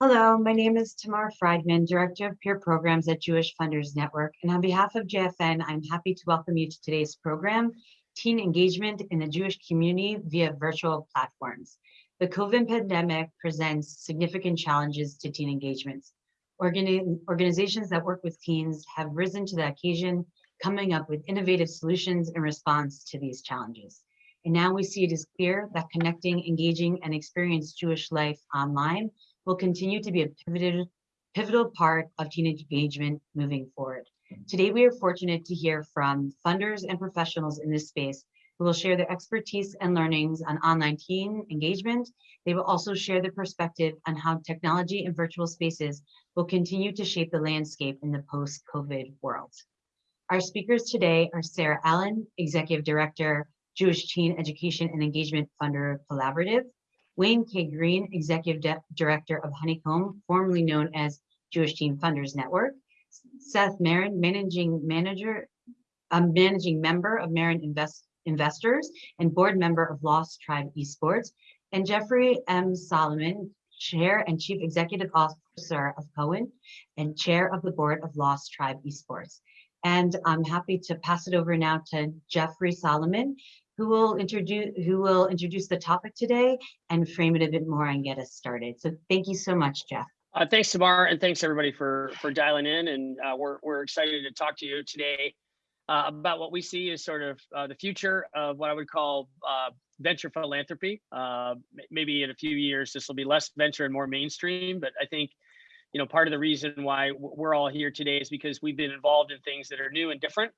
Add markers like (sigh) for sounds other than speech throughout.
Hello, my name is Tamar Friedman, Director of Peer Programs at Jewish Funders Network. And on behalf of JFN, I'm happy to welcome you to today's program, Teen Engagement in the Jewish Community via Virtual Platforms. The COVID pandemic presents significant challenges to teen engagements. Organi organizations that work with teens have risen to the occasion, coming up with innovative solutions in response to these challenges. And now we see it is clear that connecting, engaging, and experience Jewish life online will continue to be a pivotal, pivotal part of teenage engagement moving forward. Today, we are fortunate to hear from funders and professionals in this space who will share their expertise and learnings on online teen engagement. They will also share their perspective on how technology and virtual spaces will continue to shape the landscape in the post-COVID world. Our speakers today are Sarah Allen, Executive Director, Jewish Teen Education and Engagement Funder Collaborative, Wayne K. Green, Executive De Director of Honeycomb, formerly known as Jewish Teen Funders Network, Seth Marin, Managing Manager, a Managing Member of Marin Invest Investors and Board Member of Lost Tribe Esports, and Jeffrey M. Solomon, Chair and Chief Executive Officer of Cowen and Chair of the Board of Lost Tribe Esports. And I'm happy to pass it over now to Jeffrey Solomon, who will introduce who will introduce the topic today and frame it a bit more and get us started. So thank you so much, Jeff. Uh, thanks, Tamar, and thanks everybody for for dialing in. And uh, we're we're excited to talk to you today uh, about what we see as sort of uh, the future of what I would call uh, venture philanthropy. Uh, maybe in a few years this will be less venture and more mainstream, but I think you know part of the reason why we're all here today is because we've been involved in things that are new and different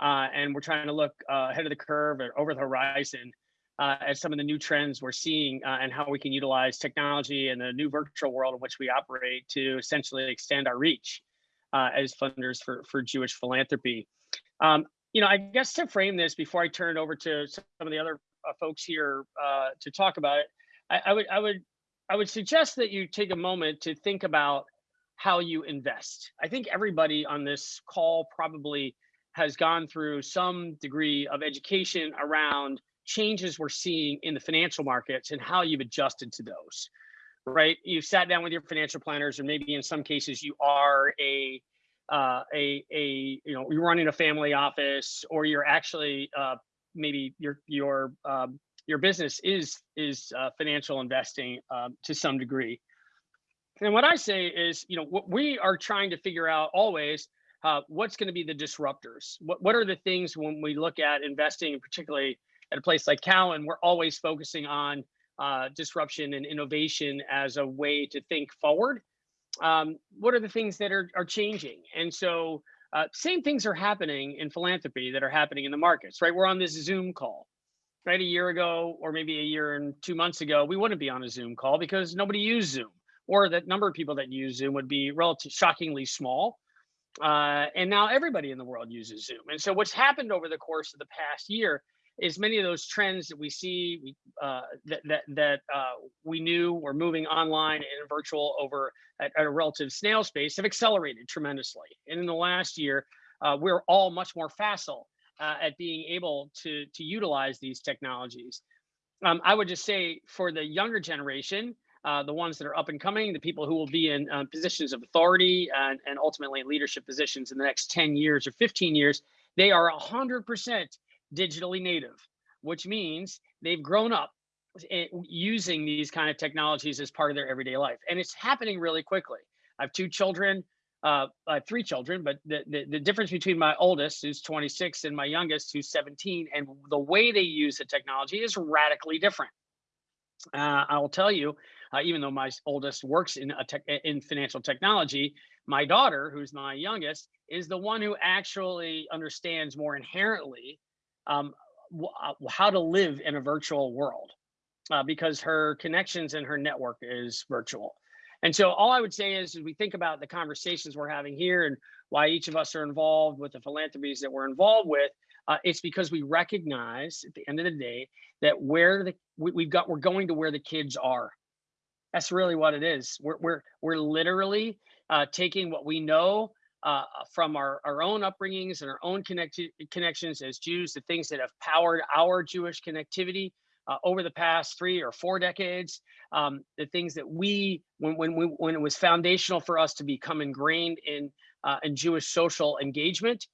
uh, and we're trying to look uh, ahead of the curve or over the horizon uh, at some of the new trends we're seeing uh, and how we can utilize technology and the new virtual world in which we operate to essentially extend our reach uh, as funders for, for Jewish philanthropy. Um, you know, I guess to frame this before I turn it over to some of the other uh, folks here to talk about it, I, I would I would I would suggest that you take a moment to think about how you invest. I think everybody on this call probably has gone through some degree of education around changes we're seeing in the financial markets and how you've adjusted to those right? You've sat down with your financial planners or maybe in some cases you are a uh, a a you know you're running a family office or you're actually uh, maybe your your um, your business is is uh, financial investing um, to some degree. And what i say is you know what we are trying to figure out always uh, what's going to be the disruptors? What, what are the things when we look at investing, particularly at a place like Cowen, we're always focusing on uh, disruption and innovation as a way to think forward. Um, what are the things that are, are changing? And so uh, same things are happening in philanthropy that are happening in the markets, right? We're on this Zoom call, right? A year ago, or maybe a year and two months ago, we wouldn't be on a Zoom call because nobody used Zoom or that number of people that use Zoom would be relatively shockingly small. Uh, and now everybody in the world uses Zoom. And so what's happened over the course of the past year is many of those trends that we see uh, that that, that uh, we knew were moving online and virtual over at, at, a relative snail space have accelerated tremendously. And in the last year, uh, we're all much more facile uh, at being able to to utilize these technologies. Um, I would just say for the younger generation, uh, the ones that are up and coming, the people who will be in uh, positions of authority and, and ultimately leadership positions in the next 10 years or 15 years, they are 100% digitally native, which means they've grown up using these kind of technologies as part of their everyday life. And it's happening really quickly. I have two children, uh, I have three children, but the, the, the difference between my oldest, who's 26, and my youngest, who's 17, and the way they use the technology is radically different. Uh, I will tell you, uh, even though my oldest works in a tech, in financial technology, my daughter, who's my youngest, is the one who actually understands more inherently um, uh, how to live in a virtual world uh, because her connections and her network is virtual. And so all I would say is, as we think about the conversations we're having here and why each of us are involved with the philanthropies that we're involved with, uh, it's because we recognize at the end of the day that where the we, have got we're going to where the kids are that's really what it is. We're we're we're literally uh, taking what we know uh, from our, our own upbringings and our own connect- connections as Jews, the things that have powered our Jewish connectivity uh, over the past three or four decades, um, the things that we, when, when, we, when it was foundational for us to become ingrained in, uh, in Jewish social engagement,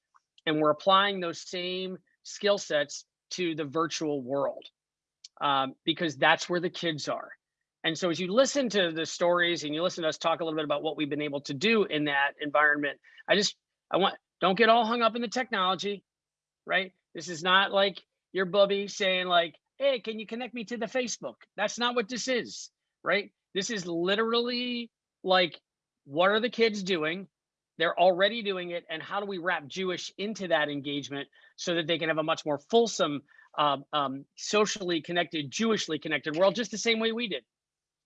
and we're applying those same skill sets to the virtual world um, because that's where the kids are. And so as you listen to the stories and you listen to us talk a little bit about what we've been able to do in that environment, I just, I want, don't get all hung up in the technology, right? This is not like your bubby saying like, hey, can you connect me to the Facebook? That's not what this is, right? This is literally like, what are the kids doing? They're already doing it. And how do we wrap Jewish into that engagement so that they can have a much more fulsome, um, um, socially connected, Jewishly connected world, just the same way we did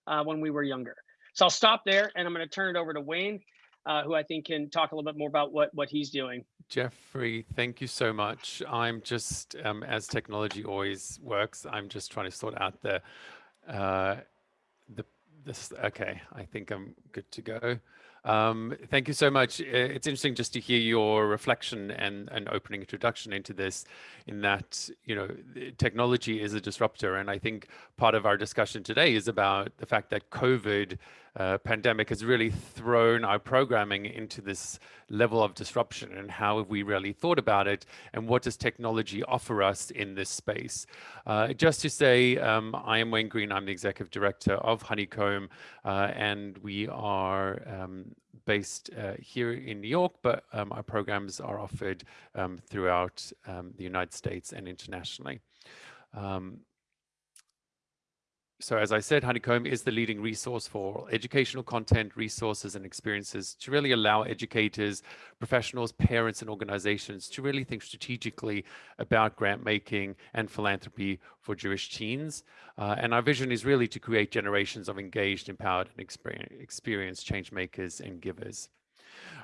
uh, when we were younger. So I'll stop there and I'm going to turn it over to Wayne, uh, who I think can talk a little bit more about what, what he's doing. Jeffrey, thank you so much. I'm just, um, as technology always works, I'm just trying to sort out the, uh, the, this, okay, I think I'm good to go. Um, thank you so much. It's interesting just to hear your reflection and an opening introduction into this in that, you know, technology is a disruptor. And I think part of our discussion today is about the fact that COVID uh, pandemic has really thrown our programming into this level of disruption and how have we really thought about it and what does technology offer us in this space. Uh, just to say, um, I am Wayne Green, I'm the executive director of Honeycomb uh, and we are um, based uh, here in New York, but um, our programs are offered um, throughout um, the United States and internationally. Um, so as I said, Honeycomb is the leading resource for educational content, resources, and experiences to really allow educators, professionals, parents, and organizations to really think strategically about grant making and philanthropy for Jewish teens. Uh, and our vision is really to create generations of engaged, empowered, and experienced change makers and givers.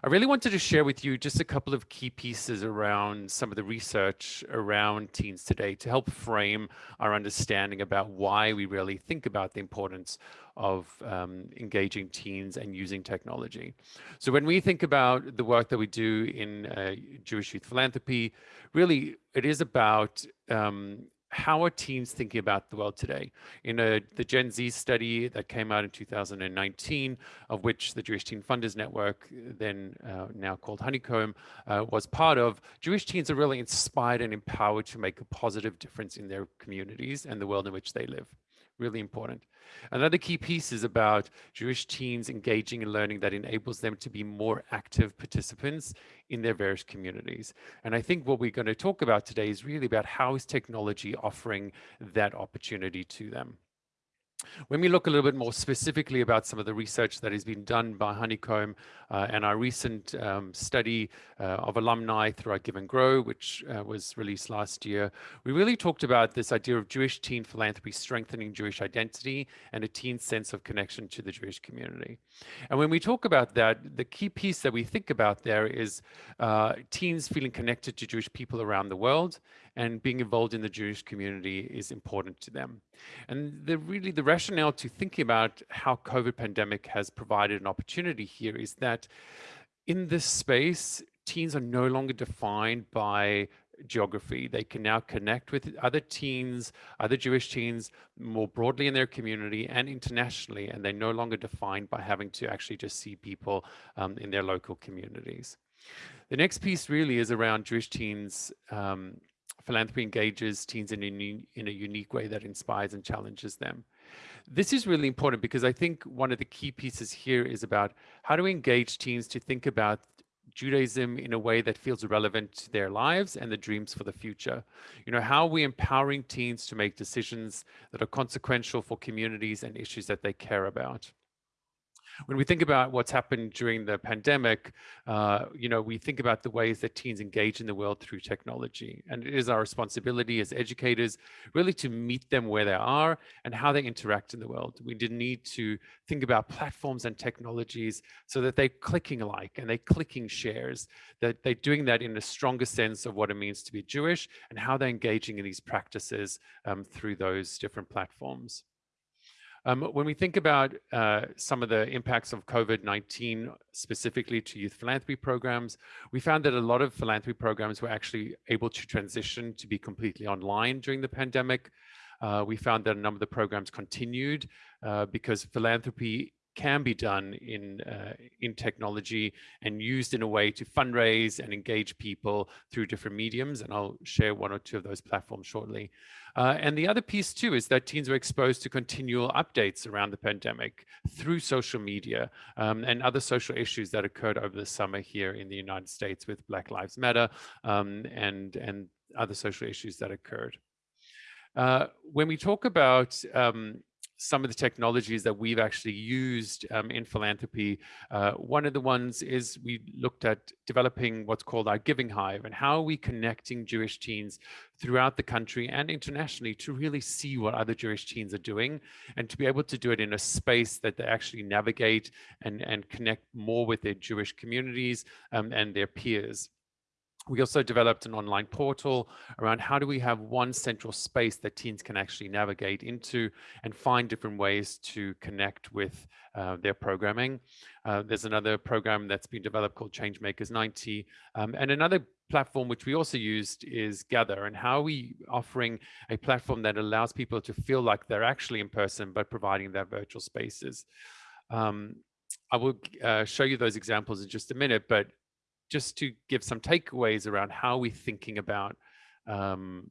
I really wanted to share with you just a couple of key pieces around some of the research around teens today to help frame our understanding about why we really think about the importance of um, engaging teens and using technology. So when we think about the work that we do in uh, Jewish Youth Philanthropy, really it is about um, how are teens thinking about the world today? In a, the Gen Z study that came out in 2019, of which the Jewish Teen Funders Network, then uh, now called Honeycomb, uh, was part of, Jewish teens are really inspired and empowered to make a positive difference in their communities and the world in which they live really important. Another key piece is about Jewish teens engaging and learning that enables them to be more active participants in their various communities. And I think what we're going to talk about today is really about how is technology offering that opportunity to them. When we look a little bit more specifically about some of the research that has been done by Honeycomb uh, and our recent um, study uh, of alumni through our Give and Grow, which uh, was released last year, we really talked about this idea of Jewish teen philanthropy strengthening Jewish identity and a teen sense of connection to the Jewish community. And when we talk about that, the key piece that we think about there is uh, teens feeling connected to Jewish people around the world and being involved in the Jewish community is important to them. And the really the rationale to thinking about how COVID pandemic has provided an opportunity here is that in this space, teens are no longer defined by geography. They can now connect with other teens, other Jewish teens more broadly in their community and internationally, and they're no longer defined by having to actually just see people um, in their local communities. The next piece really is around Jewish teens um, philanthropy engages teens in a, in a unique way that inspires and challenges them. This is really important because I think one of the key pieces here is about how to engage teens to think about Judaism in a way that feels relevant to their lives and the dreams for the future. You know, how are we empowering teens to make decisions that are consequential for communities and issues that they care about? When we think about what's happened during the pandemic, uh, you know, we think about the ways that teens engage in the world through technology. And it is our responsibility as educators really to meet them where they are and how they interact in the world. We did need to think about platforms and technologies so that they're clicking like and they're clicking shares, that they're doing that in a stronger sense of what it means to be Jewish and how they're engaging in these practices um, through those different platforms. Um, when we think about uh, some of the impacts of COVID-19 specifically to youth philanthropy programs, we found that a lot of philanthropy programs were actually able to transition to be completely online during the pandemic. Uh, we found that a number of the programs continued uh, because philanthropy can be done in uh, in technology and used in a way to fundraise and engage people through different mediums. And I'll share one or two of those platforms shortly. Uh, and the other piece too is that teens were exposed to continual updates around the pandemic through social media um, and other social issues that occurred over the summer here in the United States with Black Lives Matter um, and and other social issues that occurred. Uh, when we talk about um, some of the technologies that we've actually used um, in philanthropy. Uh, one of the ones is we looked at developing what's called our Giving Hive and how are we connecting Jewish teens throughout the country and internationally to really see what other Jewish teens are doing and to be able to do it in a space that they actually navigate and, and connect more with their Jewish communities um, and their peers. We also developed an online portal around how do we have one central space that teens can actually navigate into and find different ways to connect with uh, their programming. Uh, there's another program that's been developed called Changemakers 90. Um, and another platform which we also used is Gather and how are we offering a platform that allows people to feel like they're actually in person, but providing their virtual spaces. Um, I will uh, show you those examples in just a minute, but just to give some takeaways around how we're thinking about um,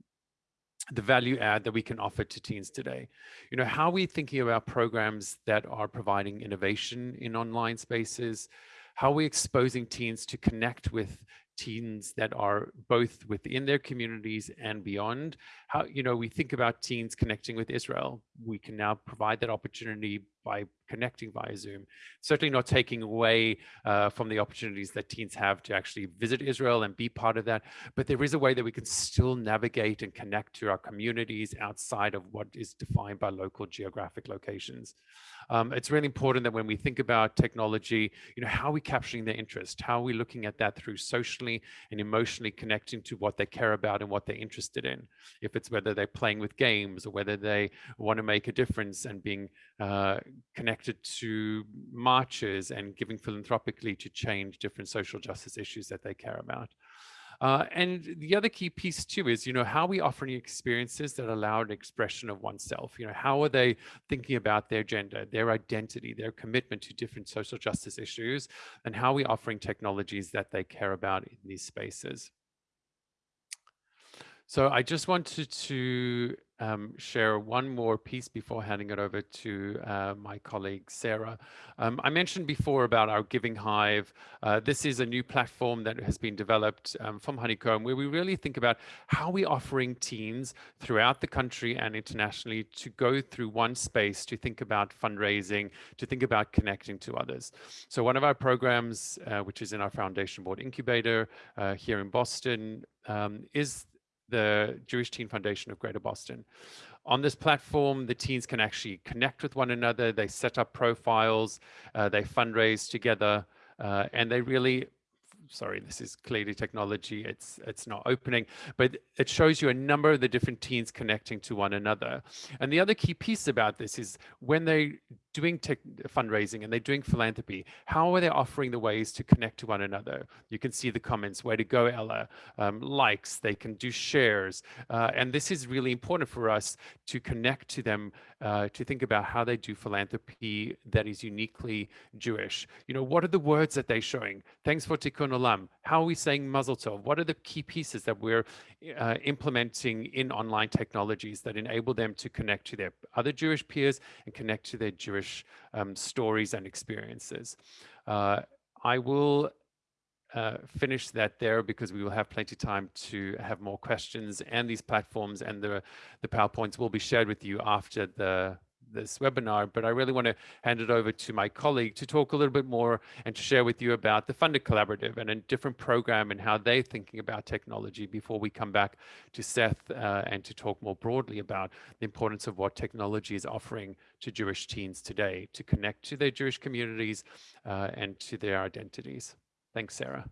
the value add that we can offer to teens today. You know, how we're we thinking about programs that are providing innovation in online spaces? How we're we exposing teens to connect with teens that are both within their communities and beyond? How, you know, we think about teens connecting with Israel. We can now provide that opportunity by connecting via Zoom. Certainly not taking away uh, from the opportunities that teens have to actually visit Israel and be part of that, but there is a way that we can still navigate and connect to our communities outside of what is defined by local geographic locations. Um, it's really important that when we think about technology, you know, how are we capturing their interest? How are we looking at that through socially and emotionally connecting to what they care about and what they're interested in? If it's whether they're playing with games or whether they want to make a difference and being uh, connected to marches and giving philanthropically to change different social justice issues that they care about. Uh, and the other key piece too is, you know, how are we offering experiences that allow an expression of oneself. You know, how are they thinking about their gender, their identity, their commitment to different social justice issues, and how are we offering technologies that they care about in these spaces. So I just wanted to um, share one more piece before handing it over to uh, my colleague Sarah. Um, I mentioned before about our Giving Hive. Uh, this is a new platform that has been developed um, from Honeycomb where we really think about how we are offering teens throughout the country and internationally to go through one space to think about fundraising, to think about connecting to others. So one of our programs, uh, which is in our Foundation Board Incubator uh, here in Boston, um, is the Jewish Teen Foundation of Greater Boston. On this platform, the teens can actually connect with one another. They set up profiles, uh, they fundraise together, uh, and they really sorry, this is clearly technology. It's it's not opening, but it shows you a number of the different teens connecting to one another. And the other key piece about this is when they doing fundraising and they're doing philanthropy, how are they offering the ways to connect to one another? You can see the comments, way to go, Ella, um, likes, they can do shares. Uh, and this is really important for us to connect to them, uh, to think about how they do philanthropy that is uniquely Jewish. You know, what are the words that they're showing? Thanks for Tikkun Olam. How are we saying Mazel Tov? What are the key pieces that we're uh, implementing in online technologies that enable them to connect to their other Jewish peers and connect to their Jewish um, stories and experiences. Uh, I will uh, finish that there because we will have plenty of time to have more questions and these platforms and the, the PowerPoints will be shared with you after the, this webinar, but I really want to hand it over to my colleague to talk a little bit more and to share with you about the Funder Collaborative and a different program and how they're thinking about technology before we come back to Seth uh, and to talk more broadly about the importance of what technology is offering to Jewish teens today to connect to their Jewish communities uh, and to their identities. Thanks, Sarah.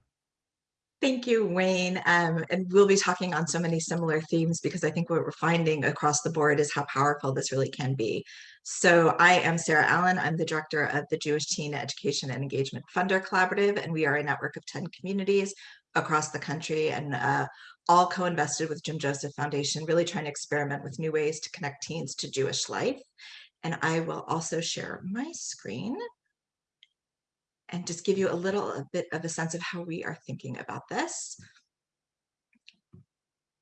Thank you, Wayne. Um, and we'll be talking on so many similar themes because I think what we're finding across the board is how powerful this really can be. So I am Sarah Allen. I'm the director of the Jewish Teen Education and Engagement Funder Collaborative, and we are a network of 10 communities across the country. And uh, all co-invested with Jim Joseph Foundation, really trying to experiment with new ways to connect teens to Jewish life. And I will also share my screen and just give you a little a bit of a sense of how we are thinking about this.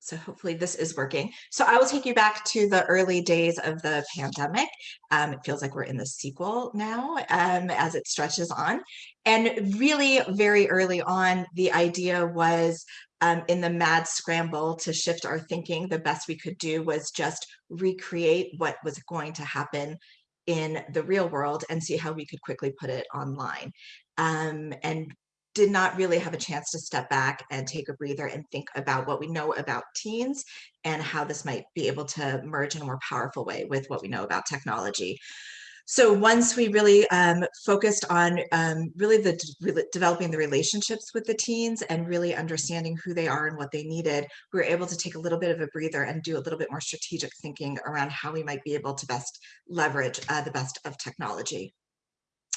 So hopefully this is working. So I will take you back to the early days of the pandemic. Um, it feels like we're in the sequel now um, as it stretches on. And really very early on, the idea was um, in the mad scramble to shift our thinking, the best we could do was just recreate what was going to happen in the real world and see how we could quickly put it online. Um, and did not really have a chance to step back and take a breather and think about what we know about teens and how this might be able to merge in a more powerful way with what we know about technology. So once we really um, focused on um, really the re developing the relationships with the teens and really understanding who they are and what they needed, we were able to take a little bit of a breather and do a little bit more strategic thinking around how we might be able to best leverage uh, the best of technology.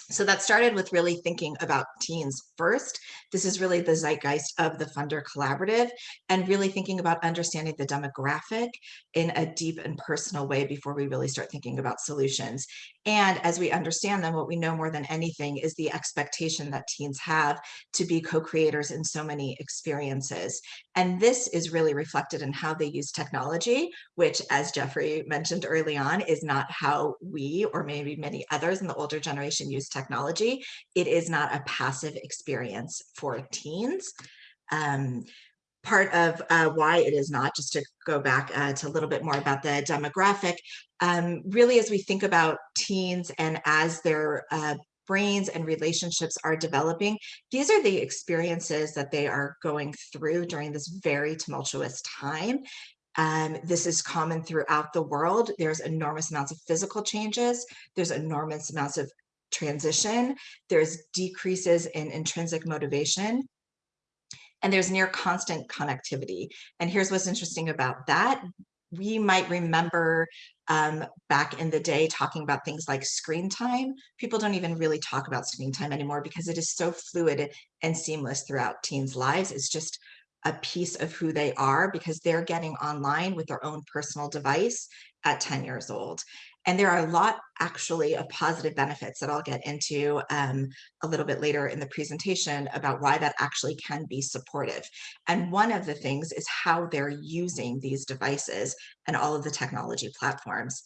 So that started with really thinking about teens first. This is really the zeitgeist of the Funder Collaborative and really thinking about understanding the demographic in a deep and personal way before we really start thinking about solutions. And as we understand them, what we know more than anything is the expectation that teens have to be co-creators in so many experiences. And this is really reflected in how they use technology, which as Jeffrey mentioned early on, is not how we or maybe many others in the older generation use technology. It is not a passive experience for teens. Um, part of uh, why it is not, just to go back uh, to a little bit more about the demographic, um, really as we think about teens and as their uh, brains and relationships are developing, these are the experiences that they are going through during this very tumultuous time. Um, this is common throughout the world. There's enormous amounts of physical changes. There's enormous amounts of transition. There's decreases in intrinsic motivation and there's near constant connectivity. And here's what's interesting about that. We might remember um, back in the day talking about things like screen time. People don't even really talk about screen time anymore because it is so fluid and seamless throughout teens' lives. It's just a piece of who they are because they're getting online with their own personal device at 10 years old. And there are a lot actually of positive benefits that I'll get into um, a little bit later in the presentation about why that actually can be supportive. And one of the things is how they're using these devices and all of the technology platforms.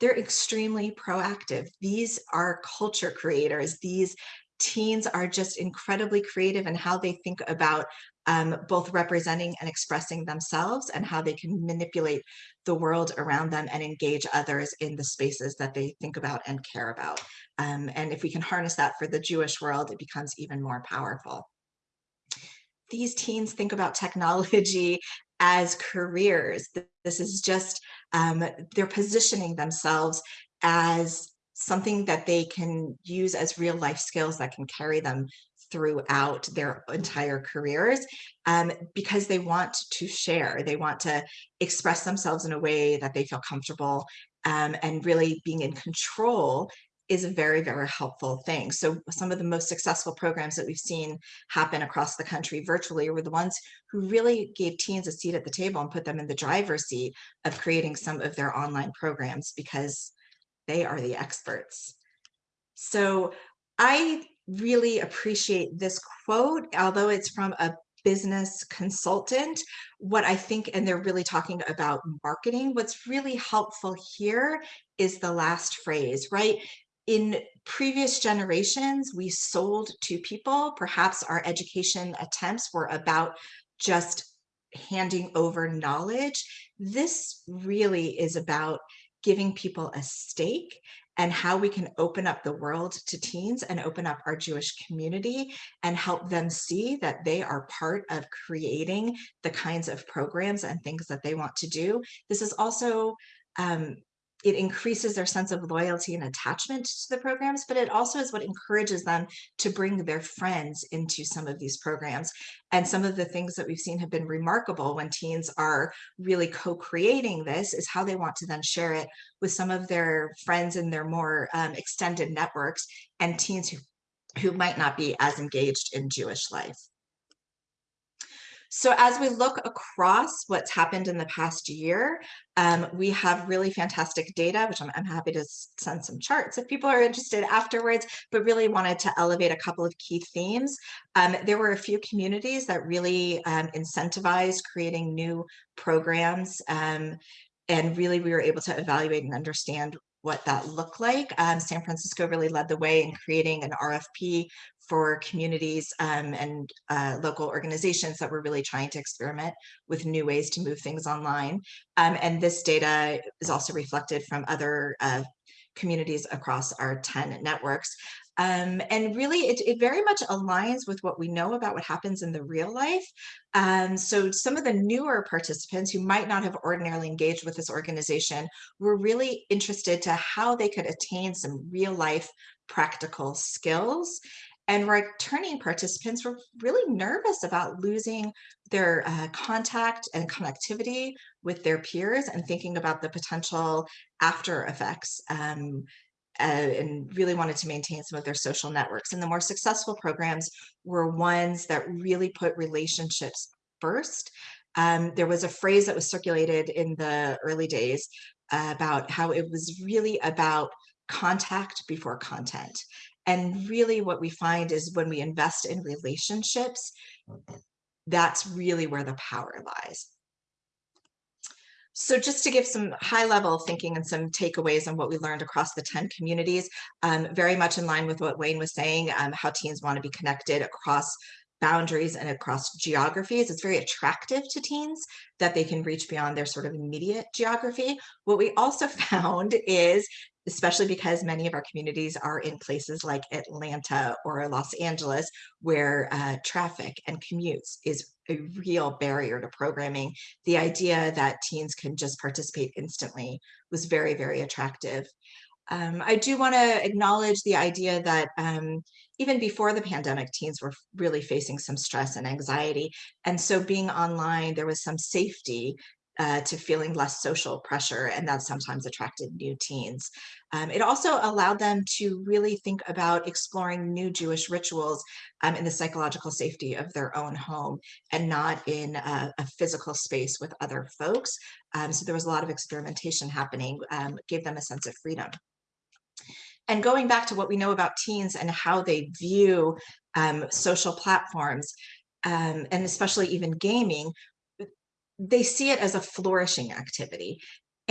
They're extremely proactive. These are culture creators. These teens are just incredibly creative in how they think about um, both representing and expressing themselves and how they can manipulate the world around them and engage others in the spaces that they think about and care about. Um, and if we can harness that for the Jewish world, it becomes even more powerful. These teens think about technology (laughs) as careers. This is just, um, they're positioning themselves as something that they can use as real life skills that can carry them throughout their entire careers um, because they want to share, they want to express themselves in a way that they feel comfortable um, and really being in control is a very, very helpful thing. So some of the most successful programs that we've seen happen across the country virtually were the ones who really gave teens a seat at the table and put them in the driver's seat of creating some of their online programs because they are the experts. So I really appreciate this quote, although it's from a business consultant, what I think, and they're really talking about marketing, what's really helpful here is the last phrase, right? In previous generations, we sold to people, perhaps our education attempts were about just handing over knowledge. This really is about giving people a stake and how we can open up the world to teens and open up our Jewish community and help them see that they are part of creating the kinds of programs and things that they want to do. This is also um, it increases their sense of loyalty and attachment to the programs, but it also is what encourages them to bring their friends into some of these programs. And some of the things that we've seen have been remarkable when teens are really co-creating this is how they want to then share it with some of their friends in their more um, extended networks and teens who, who might not be as engaged in Jewish life. So as we look across what's happened in the past year, um, we have really fantastic data, which I'm, I'm happy to send some charts if people are interested afterwards, but really wanted to elevate a couple of key themes. Um, there were a few communities that really um, incentivized creating new programs um, and really we were able to evaluate and understand what that looked like. Um, San Francisco really led the way in creating an RFP for communities um, and uh, local organizations that were really trying to experiment with new ways to move things online. Um, and this data is also reflected from other uh, communities across our 10 networks. Um, and really, it, it, very much aligns with what we know about what happens in the real life. Um, so some of the newer participants who might not have ordinarily engaged with this organization were really interested to how they could attain some real life practical skills. And returning participants were really nervous about losing their uh, contact and connectivity with their peers and thinking about the potential after effects um, uh, and really wanted to maintain some of their social networks. And the more successful programs were ones that really put relationships first. Um, there was a phrase that was circulated in the early days uh, about how it was really about contact before content. And really what we find is when we invest in relationships, that's really where the power lies. So just to give some high level thinking and some takeaways on what we learned across the 10 communities, um, very much in line with what Wayne was saying, um, how teens want to be connected across boundaries and across geographies. It's very attractive to teens that they can reach beyond their sort of immediate geography. What we also (laughs) found is especially because many of our communities are in places like Atlanta or Los Angeles, where uh, traffic and commutes is a real barrier to programming. The idea that teens can just participate instantly was very, very attractive. Um, I do want to acknowledge the idea that um, even before the pandemic, teens were really facing some stress and anxiety. And so being online, there was some safety uh, to feeling less social pressure, and that sometimes attracted new teens. Um, it also allowed them to really think about exploring new Jewish rituals um, in the psychological safety of their own home and not in a, a physical space with other folks. Um, so there was a lot of experimentation happening, um, gave them a sense of freedom. And going back to what we know about teens and how they view um, social platforms, um, and especially even gaming, they see it as a flourishing activity.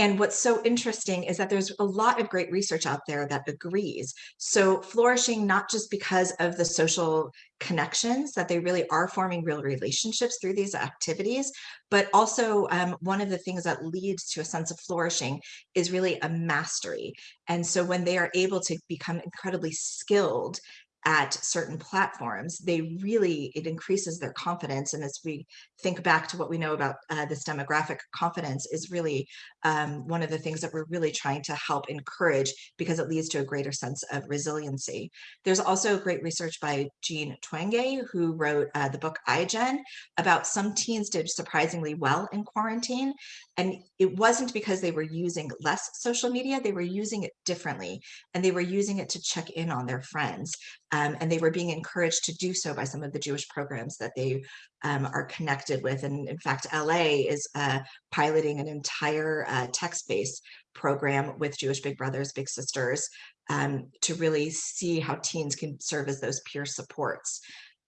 And what's so interesting is that there's a lot of great research out there that agrees. So flourishing, not just because of the social connections, that they really are forming real relationships through these activities, but also um, one of the things that leads to a sense of flourishing is really a mastery. And so when they are able to become incredibly skilled at certain platforms, they really, it increases their confidence. And as we think back to what we know about uh, this demographic, confidence is really um, one of the things that we're really trying to help encourage because it leads to a greater sense of resiliency. There's also great research by Jean Twenge, who wrote uh, the book iGen about some teens did surprisingly well in quarantine. And it wasn't because they were using less social media, they were using it differently. And they were using it to check in on their friends. Um, and they were being encouraged to do so by some of the Jewish programs that they um, are connected with. And in fact, LA is uh, piloting an entire uh, text-based program with Jewish Big Brothers, Big Sisters um, to really see how teens can serve as those peer supports.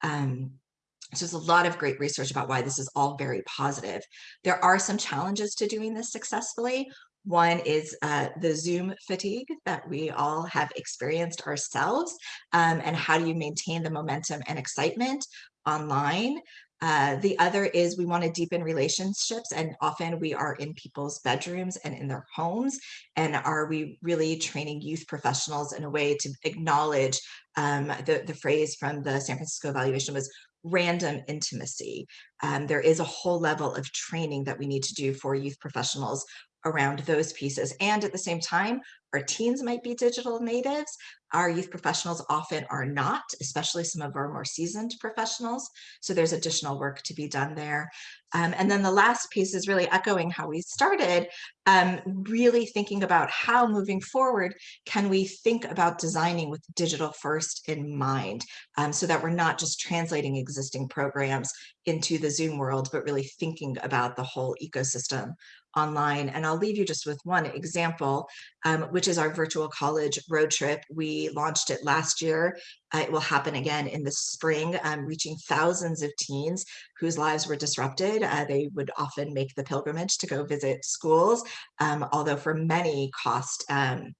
Um, so there's a lot of great research about why this is all very positive. There are some challenges to doing this successfully. One is uh, the Zoom fatigue that we all have experienced ourselves, um, and how do you maintain the momentum and excitement online? Uh, the other is we want to deepen relationships and often we are in people's bedrooms and in their homes. And are we really training youth professionals in a way to acknowledge um, the, the phrase from the San Francisco evaluation was random intimacy. Um, there is a whole level of training that we need to do for youth professionals around those pieces. And at the same time, our teens might be digital natives. Our youth professionals often are not, especially some of our more seasoned professionals. So there's additional work to be done there. Um, and then the last piece is really echoing how we started, um, really thinking about how moving forward can we think about designing with digital first in mind um, so that we're not just translating existing programs into the Zoom world, but really thinking about the whole ecosystem online. And I'll leave you just with one example, um, which is our virtual college road trip. We launched it last year. Uh, it will happen again in the spring, um, reaching thousands of teens whose lives were disrupted. Uh, they would often make the pilgrimage to go visit schools, um, although for many cost um,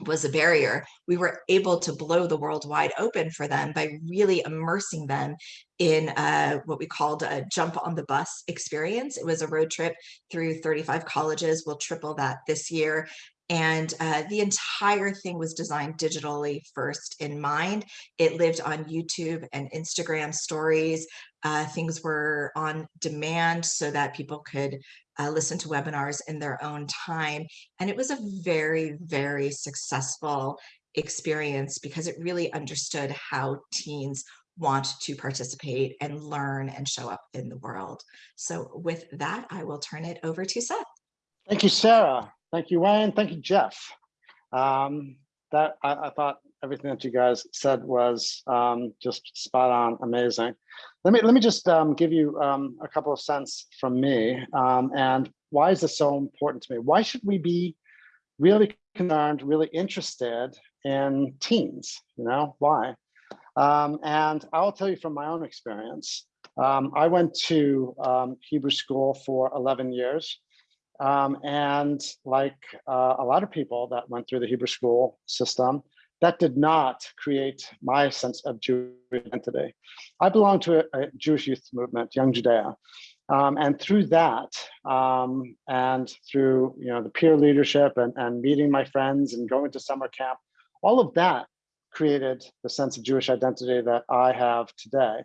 was a barrier, we were able to blow the world wide open for them by really immersing them in uh, what we called a jump on the bus experience. It was a road trip through 35 colleges. We'll triple that this year. And uh, the entire thing was designed digitally first in mind. It lived on YouTube and Instagram stories. Uh, things were on demand so that people could uh, listen to webinars in their own time. And it was a very, very successful experience because it really understood how teens want to participate and learn and show up in the world. So with that, I will turn it over to Seth. Thank you, Sarah. Thank you, Wayne. Thank you, Jeff. Um, that I, I, thought everything that you guys said was um, just spot on, amazing. Let me let me just um, give you um, a couple of cents from me um, and why is this so important to me? Why should we be really concerned, really interested in teens? You know why? Um, and I'll tell you from my own experience. Um, I went to Hebrew school for 11 years. Um, and like uh, a lot of people that went through the Hebrew school system, that did not create my sense of Jewish identity. I belong to a, a Jewish youth movement, Young Judaea. Um, and through that, um, and through you know the peer leadership and, and meeting my friends and going to summer camp, all of that created the sense of Jewish identity that I have today.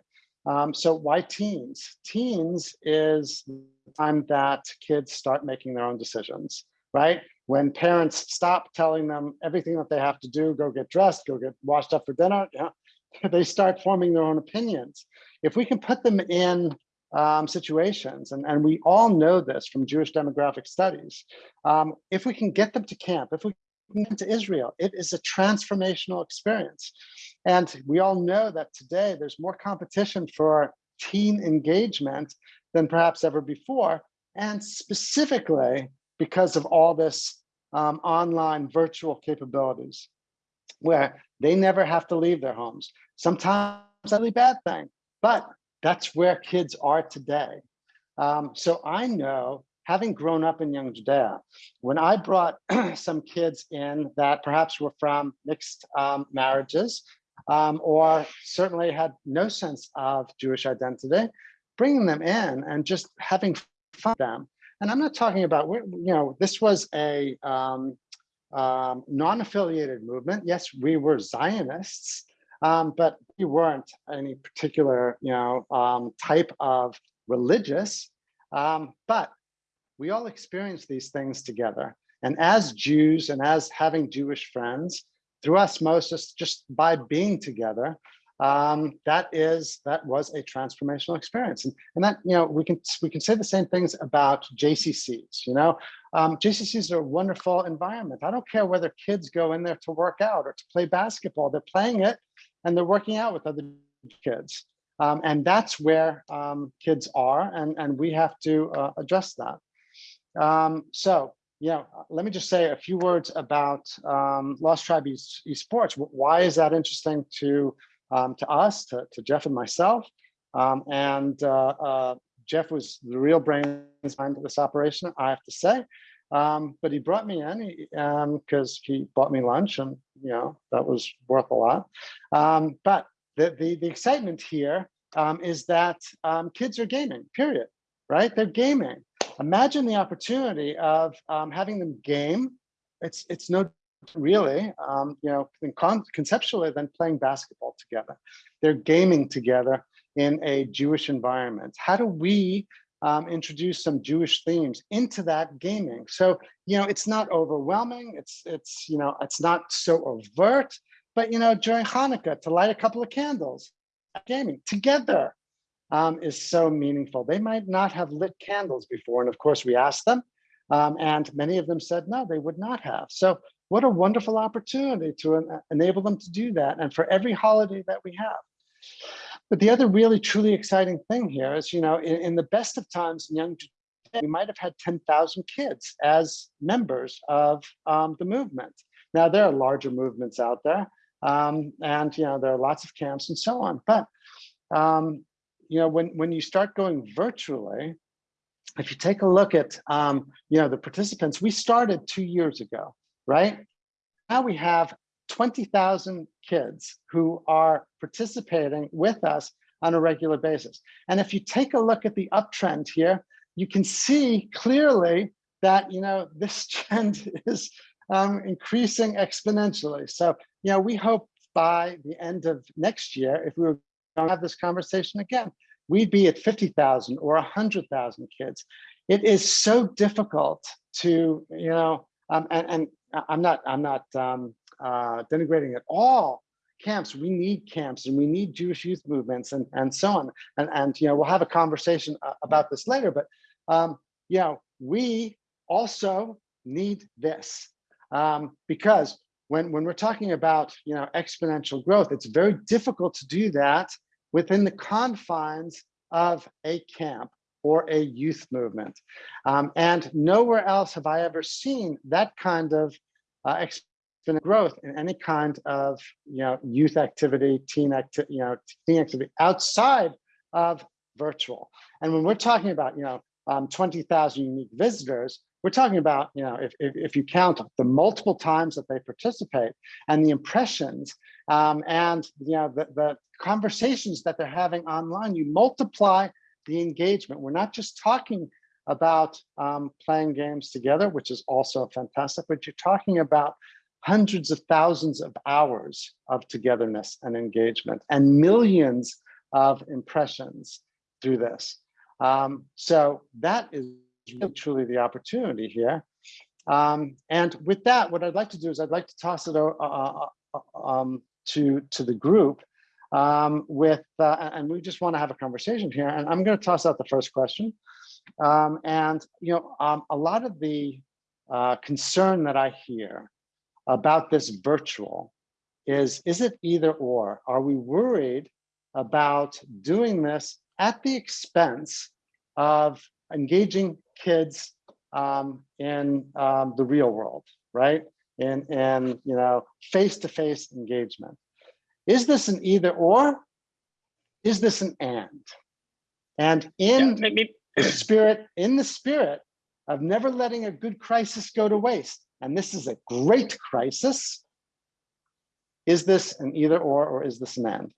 Um, so why teens? Teens is the time that kids start making their own decisions, right? When parents stop telling them everything that they have to do, go get dressed, go get washed up for dinner, yeah, (laughs) they start forming their own opinions. If we can put them in um, situations, and, and we all know this from Jewish demographic studies, um, if we can get them to camp, if we can get them to Israel. It is a transformational experience. And we all know that today there's more competition for teen engagement than perhaps ever before. And specifically because of all this um, online virtual capabilities where they never have to leave their homes. Sometimes that's a bad thing, but that's where kids are today. Um, so I know having grown up in Young Judaea, when I brought (clears throat) some kids in that perhaps were from mixed um, marriages um, or certainly had no sense of Jewish identity, bringing them in and just having fun with them. And I'm not talking about, you know, this was a um, um, non-affiliated movement. Yes, we were Zionists, um, but we weren't any particular, you know, um, type of religious. Um, but we all experienced these things together. And as Jews and as having Jewish friends, through osmosis, just by being together, um, that is that was a transformational experience. And, and that you know we can we can say the same things about JCCs. You know, um, JCCs are a wonderful environment. I don't care whether kids go in there to work out or to play basketball. They're playing it, and they're working out with other kids. Um, and that's where um, kids are, and and we have to uh, address that. Um, so, yeah, let me just say a few words about um, Lost Tribe Esports. Why is that interesting to um, to us, to, to, Jeff and myself? Um, and uh, uh, Jeff was the real brains behind this operation, I have to say. Um, but he brought me in because um, he bought me lunch, and you know that was worth a lot. but the, the, the excitement here is that kids are gaming. Period. Right? They're gaming imagine the opportunity of um, having them game. It's it's no really, um, you know, con conceptually than playing basketball together. They're gaming together in a Jewish environment. How do we um, introduce some Jewish themes into that gaming. So, you know, it's not overwhelming. It's, it's, you know, it's not so overt, but, you know, during Hanukkah to light a couple of candles gaming together um, is so meaningful. They might not have lit candles before. And of course we asked them um, and many of them said, no, they would not have. So what a wonderful opportunity to en enable them to do that. And for every holiday that we have. But the other really truly exciting thing here is, you know, in, in the best of times in young we might have had 10,000 kids as members of um, the movement. Now there are larger movements out there um, and, you know, there are lots of camps and so on. But, um, you know, when, when you start going virtually, if you take a look at, um, you know, the participants, we started two years ago, right? Now we have 20,000 kids who are participating with us on a regular basis. And if you take a look at the uptrend here, you can see clearly that, you know, this (laughs) trend is um, increasing exponentially. So, you know, we hope by the end of next year, if we were going to have this conversation again, we'd be at 50,000 or 100,000 kids. It is so difficult to, you know, um, and, and, I'm not, I'm not um, uh, denigrating at all camps. We need camps and we need Jewish youth movements and, and so on. And, and, you know, we'll have a conversation uh, about this later, but, um, you know, we also need this um, because when, when we're talking about, you know, exponential growth, it's very difficult to do that within the confines of a camp or a youth movement. Um, and nowhere else have I ever seen that kind of uh, exponential growth in any kind of you know youth activity, teen activity, you know teen activity outside of virtual. And when we're talking about you know um, 20,000 unique visitors, we're talking about, you know, if, if, if, you count the multiple times that they participate and the impressions um, and, you know, the, the conversations that they're having online, you multiply the engagement. We're not just talking about um, playing games together, which is also fantastic, but you're talking about hundreds of thousands of hours of togetherness and engagement and millions of impressions through this. Um, so that is really truly the opportunity here. Um, and with that, what I'd like to do is I'd like to toss it uh, uh, uh, um, to, to the group um, with, uh, and we just want to have a conversation here. And I'm going to toss out the first question. Um, and, you know, um, a lot of the uh, concern that I hear about this virtual is, is it either or? Are we worried about doing this at the expense of engaging kids um, in um, the real world, right? In, in you know, face-to-face -face engagement. Is this an either or? Is this an and? And in yeah, the spirit, in the spirit of never letting a good crisis go to waste, and this is a great crisis, is this an either or, or is this an and?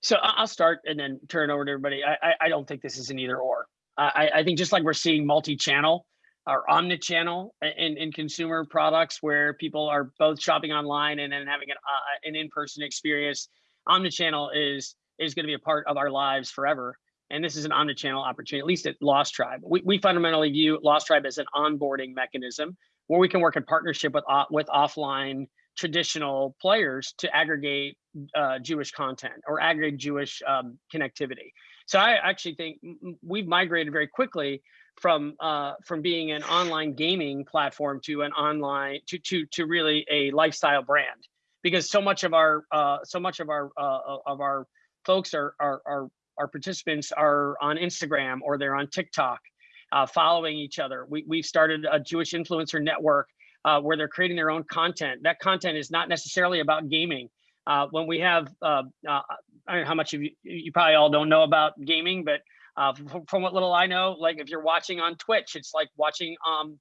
So I'll start and then turn over to everybody. I, I don't think this is an either or. I, I think just like we're seeing multi-channel or omni-channel in, in consumer products where people are both shopping online and then having an, uh, an in-person experience, omni-channel is is going to be a part of our lives forever. And this is an omni-channel opportunity, at least at Lost Tribe. We, we fundamentally view Lost Tribe as an onboarding mechanism where we can work in partnership with, uh, with offline traditional players to aggregate uh, Jewish content or aggregate Jewish um, connectivity. So I actually think we've migrated very quickly from uh, from being an online gaming platform to an online to to to really a lifestyle brand because so much of our uh, so much of our uh, of our folks are are are our participants are on Instagram or they're on TikTok, uh, following each other. We we've started a Jewish influencer network uh, where they're creating their own content. That content is not necessarily about gaming. Uh, when we have, uh, uh, I don't know how much of you, you probably all don't know about gaming, but uh, from, what little I know, like if you're watching on Twitch, it's like watching, um,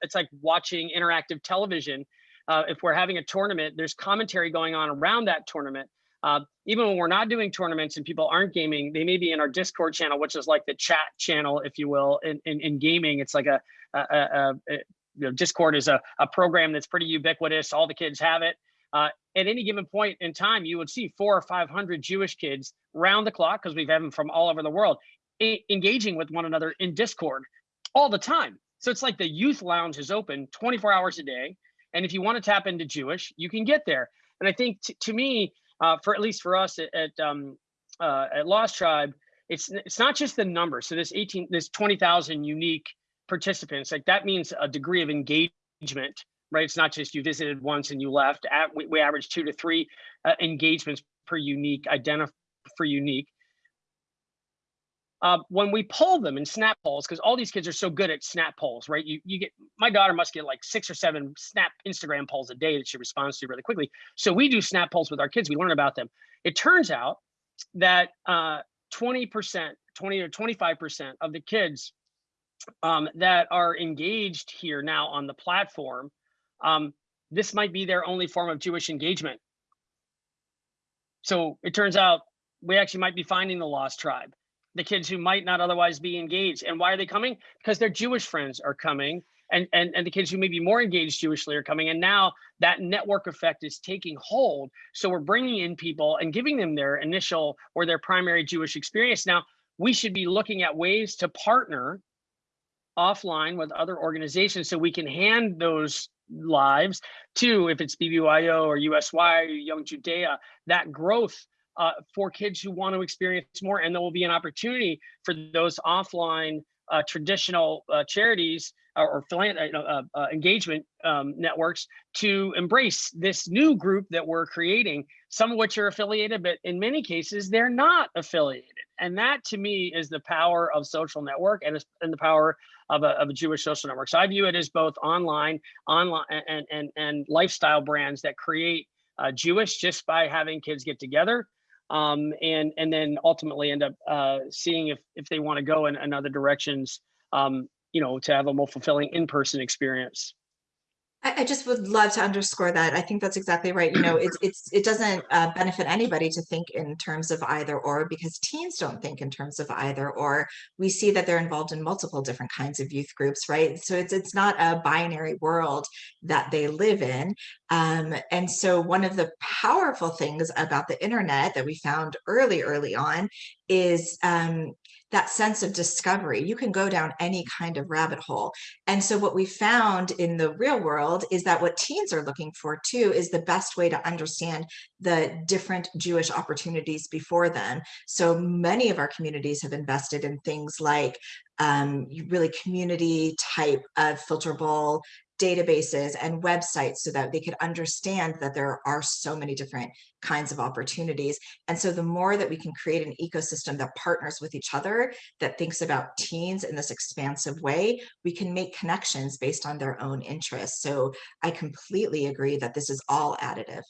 it's like watching interactive television. Uh, if we're having a tournament, there's commentary going on around that tournament. Uh, even when we're not doing tournaments and people aren't gaming, they may be in our Discord channel, which is like the chat channel, if you will, in, in, in gaming. It's like a, a, a, a you know, Discord is a, a program that's pretty ubiquitous. All the kids have it. Uh, at any given point in time, you would see four or 500 Jewish kids round the clock because we've had them from all over the world engaging with one another in Discord all the time. So it's like the youth lounge is open 24 hours a day. And if you want to tap into Jewish, you can get there. And I think to me, uh, for at least for us at, at, um, uh, at Lost Tribe, it's it's not just the number. So this 18, this 20,000 unique participants, like that means a degree of engagement, right? It's not just you visited once and you left. At, we, we average two to three uh, engagements per unique, identify for unique. Uh, when we poll them in snap polls, because all these kids are so good at snap polls, right? You you get my daughter must get like six or seven snap Instagram polls a day that she responds to really quickly. So we do snap polls with our kids. We learn about them. It turns out that uh, 20%, 20 or 25% of the kids um, that are engaged here now on the platform, um, this might be their only form of Jewish engagement. So it turns out we actually might be finding the lost tribe, the kids who might not otherwise be engaged. And why are they coming? Because their Jewish friends are coming. And, and, and the kids who may be more engaged Jewishly are coming. And now that network effect is taking hold. So we're bringing in people and giving them their initial or their primary Jewish experience. Now, we should be looking at ways to partner offline with other organizations so we can hand those lives to, if it's BBYO or USY or Young Judaea, that growth uh, for kids who want to experience more. And there will be an opportunity for those offline uh, traditional uh, charities or, or uh, uh, engagement um, networks to embrace this new group that we're creating, some of which are affiliated, but in many cases, they're not affiliated. And that to me is the power of social network and, and the power of a, of a Jewish social network. So I view it as both online, online and, and, and lifestyle brands that create uh, Jewish just by having kids get together um, and and then ultimately end up uh, seeing if if they want to go in, in other directions, um, you know, to have a more fulfilling in-person experience. I, I just would love to underscore that. I think that's exactly right. You know, it's it's it doesn't uh, benefit anybody to think in terms of either or because teens don't think in terms of either or. We see that they're involved in multiple different kinds of youth groups, right? So it's it's not a binary world that they live in. Um, and so one of the powerful things about the internet that we found early, early on is um, that sense of discovery. You can go down any kind of rabbit hole. And so what we found in the real world is that what teens are looking for too is the best way to understand the different Jewish opportunities before them. So many of our communities have invested in things like um, really community type of filterable databases and websites so that they could understand that there are so many different kinds of opportunities. And so the more that we can create an ecosystem that partners with each other, that thinks about teens in this expansive way, we can make connections based on their own interests. So I completely agree that this is all additive.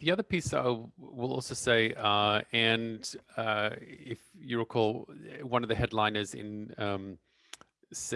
The other piece I will also say, uh, and uh, if you recall, one of the headliners in um,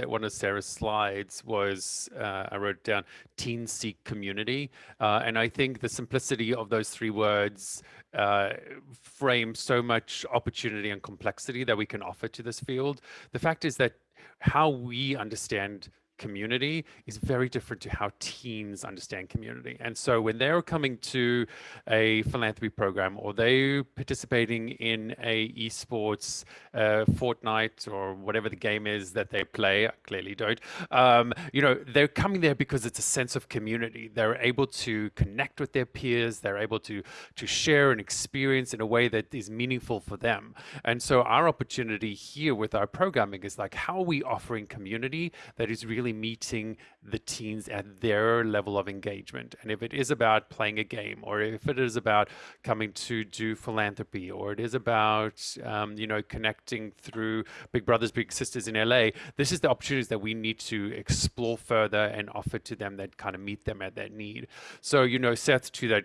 one of Sarah's slides was uh, I wrote down teen seek community. Uh, and I think the simplicity of those three words uh, frame so much opportunity and complexity that we can offer to this field. The fact is that how we understand community is very different to how teens understand community. And so when they're coming to a philanthropy program or they're participating in a esports uh, Fortnite or whatever the game is that they play, I clearly don't, um, you know, they're coming there because it's a sense of community. They're able to connect with their peers. They're able to, to share an experience in a way that is meaningful for them. And so our opportunity here with our programming is like, how are we offering community that is really really meeting the teens at their level of engagement. And if it is about playing a game, or if it is about coming to do philanthropy, or it is about, um, you know, connecting through Big Brothers Big Sisters in LA, this is the opportunities that we need to explore further and offer to them that kind of meet them at that need. So, you know, Seth, to that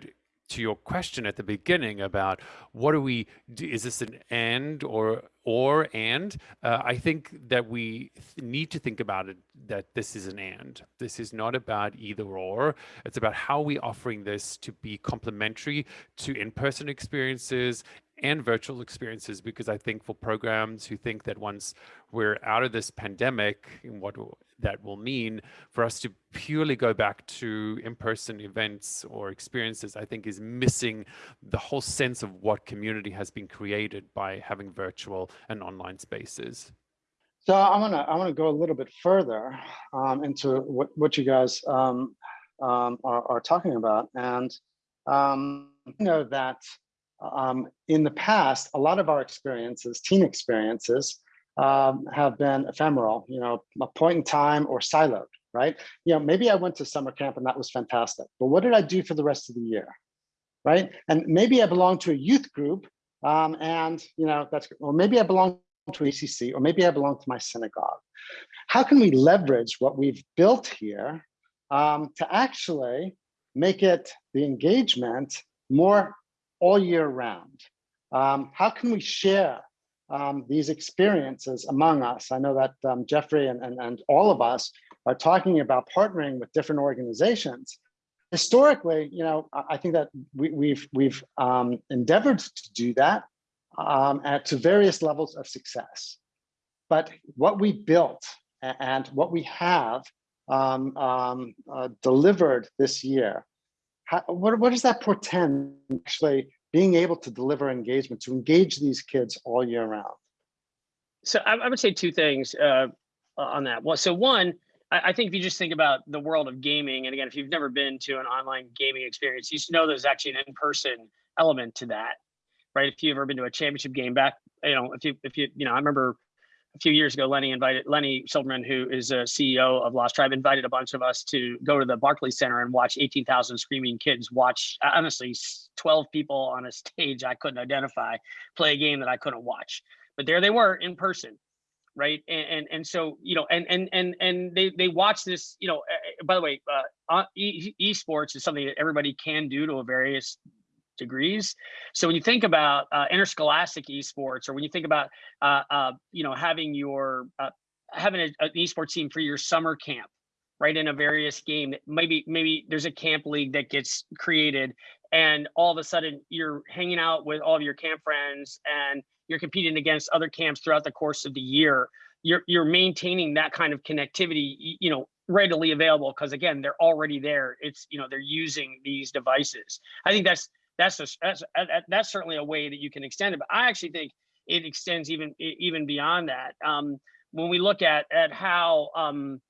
to your question at the beginning about what do we do, is this an and or or and? Uh, i think that we need to think about it that this is an and. This is not about either or. It's about how we offering this to be complementary to in-person experiences and virtual experiences because I think for programs who think that once we're out of this pandemic, and what that will mean for us to purely go back to in-person events or experiences, I think is missing the whole sense of what community has been created by having virtual and online spaces. So I want to I want to go a little bit further um, into what what you guys um, um, are, are, talking about, and um, you know that um, in the past, a lot of our experiences, teen experiences, um, have been ephemeral. You know, a point in time or siloed, right? You know, maybe I went to summer camp and that was fantastic, but what did I do for the rest of the year, right? And maybe I belong to a youth group, and you know that's or maybe I belong to ACC, or maybe I belong to my synagogue. How can we leverage what we've built here um, to actually make it the engagement more all year round? Um, how can we share um, these experiences among us? I know that um, Jeffrey and, and, and all of us are talking about partnering with different organizations. Historically, you know, I think that we, have we've, we've um, endeavored to do that um, at, to various levels of success. But what we built and what we have um, uh, delivered this year, how, what, what does that portend actually being able to deliver engagement, to engage these kids all year round? So I, I would say two things uh, on that. Well, so one, I, I think if you just think about the world of gaming, and again, if you've never been to an online gaming experience, you should know there's actually an in-person element to that right? If you've ever been to a championship game back, you know, if you, if you, you know, I remember a few years ago, Lenny invited, Lenny Silverman, who is a CEO of Lost Tribe, invited a bunch of us to go to the Barclays Center and watch 18,000 screaming kids watch, honestly, 12 people on a stage I couldn't identify, play a game that I couldn't watch. But there they were in person right and, and and so you know and and and and they they watch this you know uh, by the way uh e esports is something that everybody can do to a various degrees. So when you think about uh, interscholastic esports, or when you think about uh, uh, you know having your uh, having a, an esports team for your summer camp, right in a various game, maybe maybe there's a camp league that gets created, and all of a sudden you're hanging out with all of your camp friends, and you're competing against other camps throughout the course of the year. You're you're maintaining that kind of connectivity, you know, readily available because again they're already there it's you know they're using these devices i think that's that's a, that's that's certainly a way that you can extend it. But I actually think it extends even even beyond that. Um, when we look at at how um,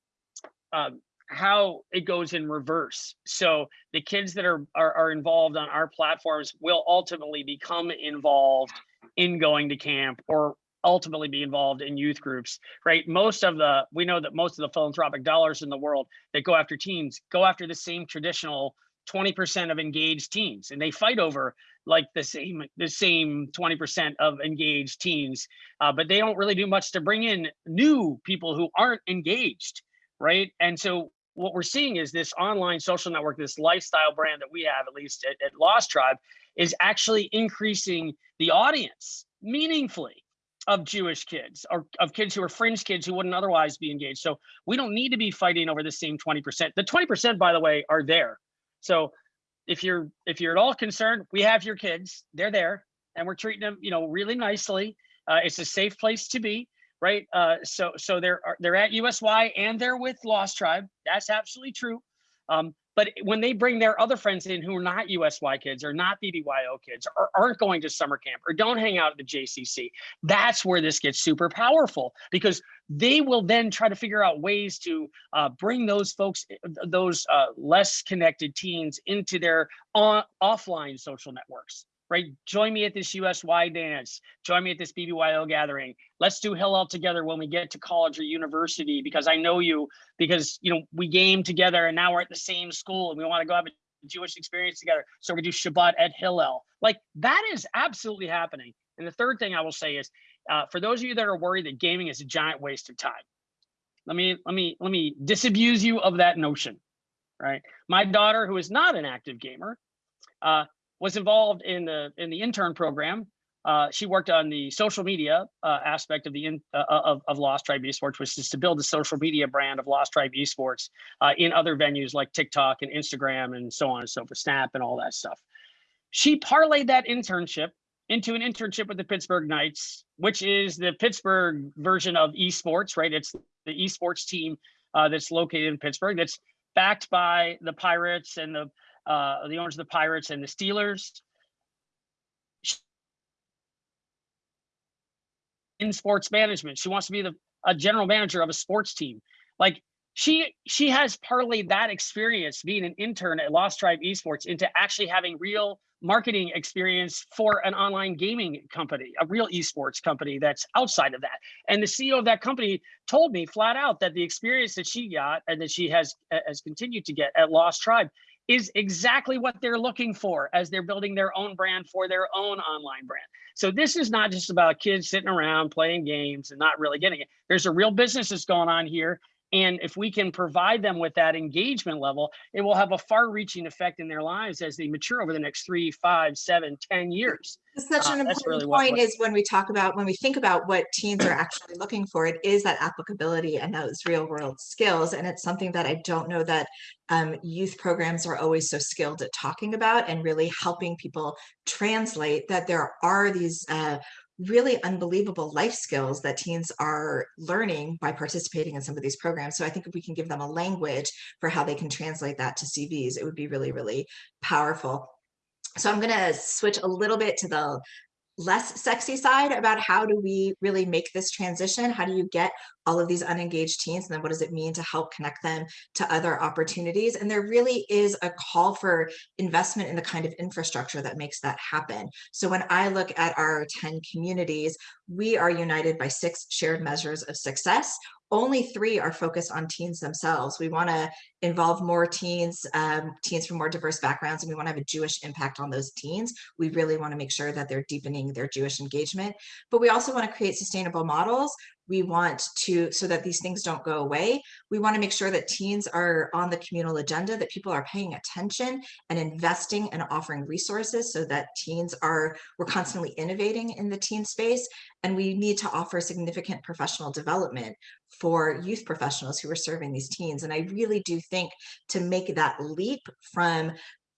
uh, how it goes in reverse. So the kids that are, are, are involved on our platforms will ultimately become involved in going to camp or ultimately be involved in youth groups, right? Most of the, we know that most of the philanthropic dollars in the world that go after teens go after the same traditional 20% of engaged teens and they fight over like the same the same 20% of engaged teens uh, but they don't really do much to bring in new people who aren't engaged right and so what we're seeing is this online social network this lifestyle brand that we have at least at, at lost tribe is actually increasing the audience meaningfully of Jewish kids or of kids who are fringe kids who wouldn't otherwise be engaged. So we don't need to be fighting over the same 20%. The 20%, by the way, are there. So if you're if you're at all concerned, we have your kids. They're there, and we're treating them, you know, really nicely. Uh, it's a safe place to be, right? Uh, so so they're they're at USY and they're with Lost Tribe. That's absolutely true. Um, but when they bring their other friends in who are not USY kids or not BBYO kids or aren't going to summer camp or don't hang out at the JCC, that's where this gets super powerful because they will then try to figure out ways to uh, bring those folks, eh, those uh, less connected teens into their on, offline social networks right? Join me at this USY dance. Join me at this BBYO gathering. Let's do Hillel together when we get to college or university because I know you because you know we game together and now we're at the same school and we want to go have a Jewish experience together. So we do Shabbat at Hillel. Like that is absolutely happening. And the third thing I will say is, uh, for those of you that are worried that gaming is a giant waste of time, let me let me let me disabuse you of that notion. Right, my daughter, who is not an active gamer, uh, was involved in the in the intern program. Uh, she worked on the social media uh, aspect of the in, uh, of, of Lost Tribe Esports, which is to build the social media brand of Lost Tribe Esports uh, in other venues like TikTok and Instagram and so on and so forth, Snap and all that stuff. She parlayed that internship into an internship with the Pittsburgh Knights, which is the Pittsburgh version of esports, right? It's the esports team uh, that's located in Pittsburgh that's backed by the Pirates and the uh, the owners of the Pirates and the Steelers. In sports management, she wants to be the a general manager of a sports team. Like she she has parlayed that experience being an intern at Lost Tribe Esports into actually having real marketing experience for an online gaming company, a real esports company that's outside of that. And the CEO of that company told me flat out that the experience that she got and that she has has continued to get at Lost Tribe is exactly what they're looking for as they're building their own brand for their own online brand. So this is not just about kids sitting around playing games and not really getting it. There's a real business that's going on here and if we can provide them with that engagement level, it will have a far reaching effect in their lives as they mature over the next three, five, seven, ten years. Such Uh, an that's important really point is when we talk about, when we think about what teens are actually looking for, it is that applicability and those real world skills. And it's something that I don't know that um, youth programs are always so skilled at talking about and really helping people translate that there are these uh, really unbelievable life skills that teens are learning by participating in some of these programs. So I think if we can give them a language for how they can translate that to CVs, it would be really, really powerful. So I'm going to switch a little bit to the less sexy side about how do we really make this transition? How do you get all of these unengaged teens? And then what does it mean to help connect them to other opportunities? And there really is a call for investment in the kind of infrastructure that makes that happen. So when I look at our 10 communities, we are united by six shared measures of success only three are focused on teens themselves. We want to involve more teens, um, teens from more diverse backgrounds, and we want to have a Jewish impact on those teens. We really want to make sure that they're deepening their Jewish engagement, but we also want to create sustainable models. We want to, so that these things don't go away. We want to make sure that teens are on the communal agenda, that people are paying attention and investing and offering resources so that teens are, we're constantly innovating in the teen space. And we need to offer significant professional development for youth professionals who are serving these teens. And I really do think to make that leap from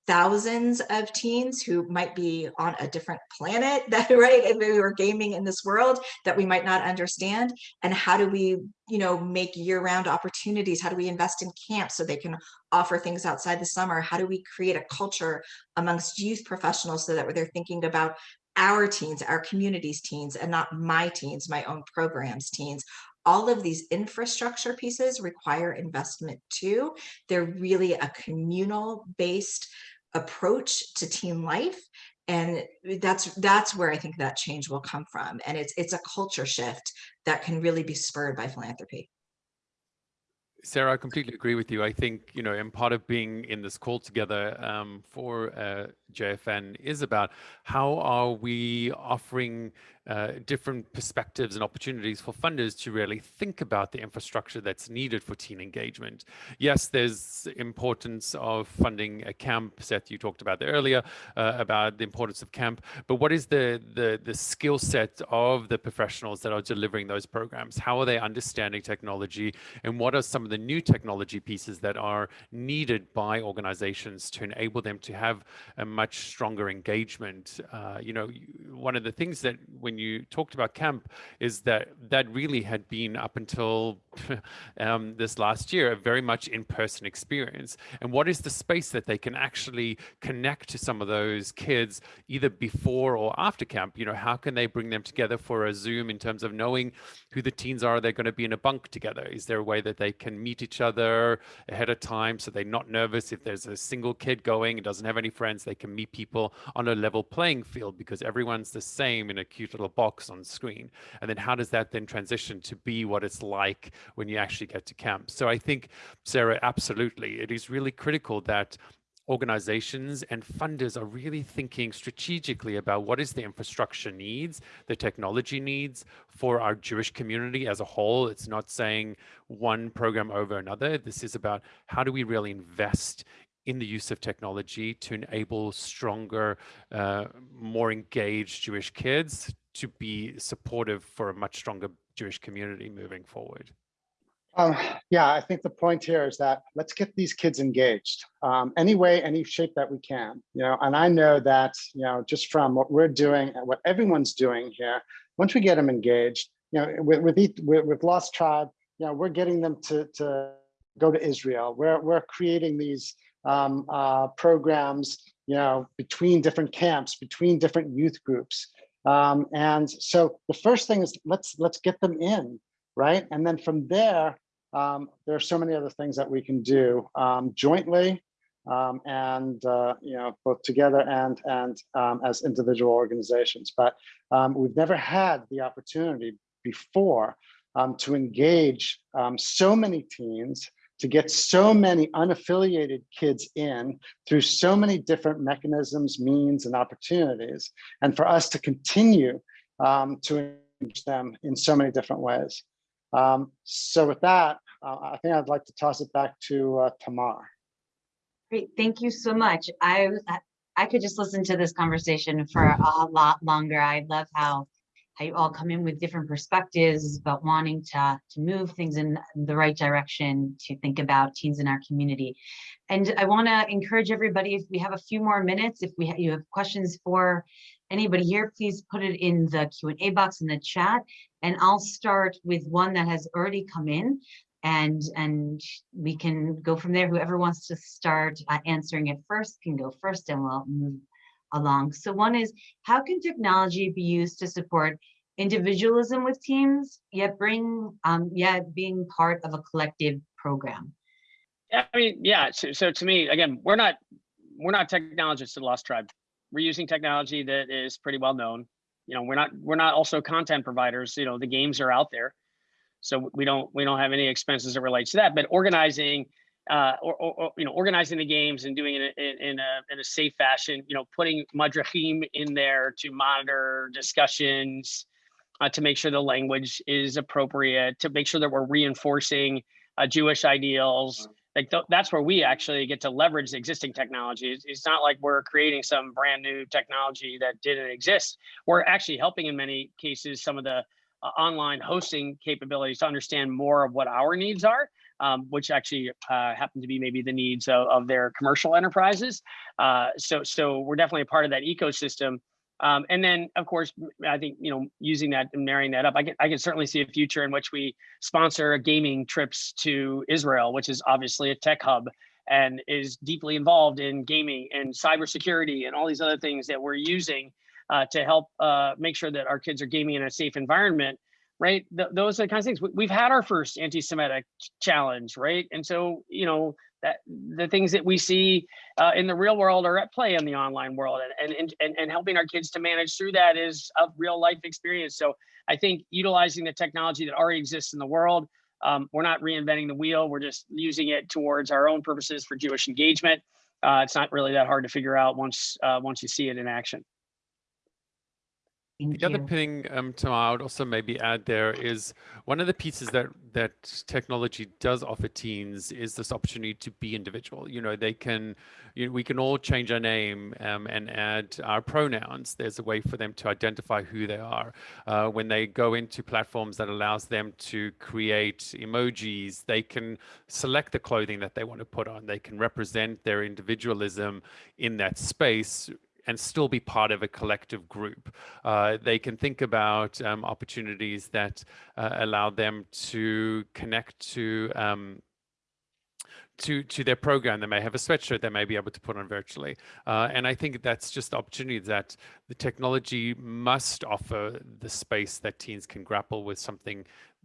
thousands of teens who might be on a different planet (laughs) that right if we were gaming in this world that we might not understand. And how do we you know make year-round opportunities? How do we invest in camps so they can offer things outside the summer? How do we create a culture amongst youth professionals so that they're thinking about our teens our communities teens and not my teens my own programs teens? All of these infrastructure pieces require investment too. They're really a communal based approach to teen life. And that's that's where I think that change will come from. And it's it's a culture shift that can really be spurred by philanthropy. Sarah, I completely agree with you. I think, you know, and part of being in this call together um, for uh, JFN is about how are we offering uh, different perspectives and opportunities for funders to really think about the infrastructure that's needed for teen engagement. Yes, there's importance of funding a camp. Seth, you talked about that earlier uh, about the importance of camp, but what is the the the skill set of the professionals that are delivering those programs? How are they understanding technology, and what are some of the new technology pieces that are needed by organizations to enable them to have a much stronger engagement? Uh, you know, one of the things that when you talked about camp is that that really had been up until (laughs) um, this last year a very much in-person experience. And what is the space that they can actually connect to some of those kids either before or after camp? You know, how can they bring them together for a Zoom in terms of knowing who the teens are they're going to be in a bunk together? Is there a way that they can meet each other ahead of time so they're not nervous if there's a single kid going and doesn't have any friends, they can meet people on a level playing field because everyone's the same in a cute little box on screen. And then how does that then transition to be what it's like when you actually get to camp? So I think, Sarah, absolutely, it is really critical that organizations and funders are really thinking strategically about what is the infrastructure needs, the technology needs for our Jewish community as a whole. It's not saying one program over another. This is about how do we really invest in the use of technology to enable stronger, uh, more engaged Jewish kids to be supportive for a much stronger Jewish community moving forward. Um, yeah, I think the point here is that let's get these kids engaged um, any way, any shape that we can, you know, and I know that, you know, just from what we're doing and what everyone's doing here, once we get them engaged, you know, with, with, with, with Lost Tribe, you know, we're getting them to, to go to Israel. We're, we're creating these um, uh, programs, you know, between different camps, between different youth groups. Um, and so the first thing is let's, let's get them in, right? And then from there, um, there are so many other things that we can do um, jointly um, and uh, you know both together and and um, as individual organizations. But we've never had the opportunity before to engage so many teens, to get so many unaffiliated kids in through so many different mechanisms, means, and opportunities, and for us to continue um, to engage them in so many different ways. Um, so with that, uh, I think I'd like to toss it back to uh, Tamar. Great, thank you so much. I, I- I could just listen to this conversation for a lot longer. I love how, how you all come in with different perspectives, but wanting to, to move things in the right direction, to think about teens in our community. And I want to encourage everybody, if we have a few more minutes, if we, you have questions for anybody here, please put it in the Q and A box in the chat. And I'll start with one that has already come in. And, and we can go from there. Whoever wants to start uh, answering it first can go first and we'll move along. So one is, how can technology be used to support individualism with teams, yet bring, um, yet being part of a collective program? Yeah, I mean, yeah. So, so to me, again, we're not we're not technologists at Lost Tribe. We're using technology that is pretty well known. You know, we're not we're not also content providers. You know, the games are out there, so we don't we don't have any expenses that relates to that. But organizing, uh, or, or, you know, organizing the games and doing it in, in a in a safe fashion. You know, putting madrachim in there to monitor discussions, uh, to make sure the language is appropriate, to make sure that we're reinforcing uh, Jewish ideals. Like th- that's where we actually get to leverage the existing technology. It's, it's not like we're creating some brand new technology that didn't exist. We're actually helping in many cases some of the uh, online hosting capabilities to understand more of what our needs are, um, which actually uh, happen to be maybe the needs of, of their commercial enterprises. Uh, so, so we're definitely a part of that ecosystem. Um, and then, of course, I think you know using that and marrying that up, I can I can certainly see a future in which we sponsor gaming trips to Israel, which is obviously a tech hub and is deeply involved in gaming and cybersecurity and all these other things that we're using uh, to help uh, make sure that our kids are gaming in a safe environment. Right, Th- those are the kinds of things. We- We've had our first anti-Semitic challenge, right? And so you know that the things that we see uh, in the real world are at play in the online world and, and, and, and helping our kids to manage through that is a real life experience. So I think utilizing the technology that already exists in the world, um, we're not reinventing the wheel. We're just using it towards our own purposes for Jewish engagement. Uh, it's not really that hard to figure out once uh, once you see it in action. Thank The other you. thing, um, Tom, I would also maybe add there is one of the pieces that that technology does offer teens is this opportunity to be individual. You know, they can, you know, we can all change our name um, and add our pronouns. There's a way for them to identify who they are. Uh, when they go into platforms that allows them to create emojis, they can select the clothing that they want to put on. They can represent their individualism in that space and still be part of a collective group. Uh, they can think about um, opportunities that uh, allow them to connect to um, to to their program. They may have a sweatshirt they may be able to put on virtually, uh, and I think that's just the opportunity that the technology must offer the space that teens can grapple with something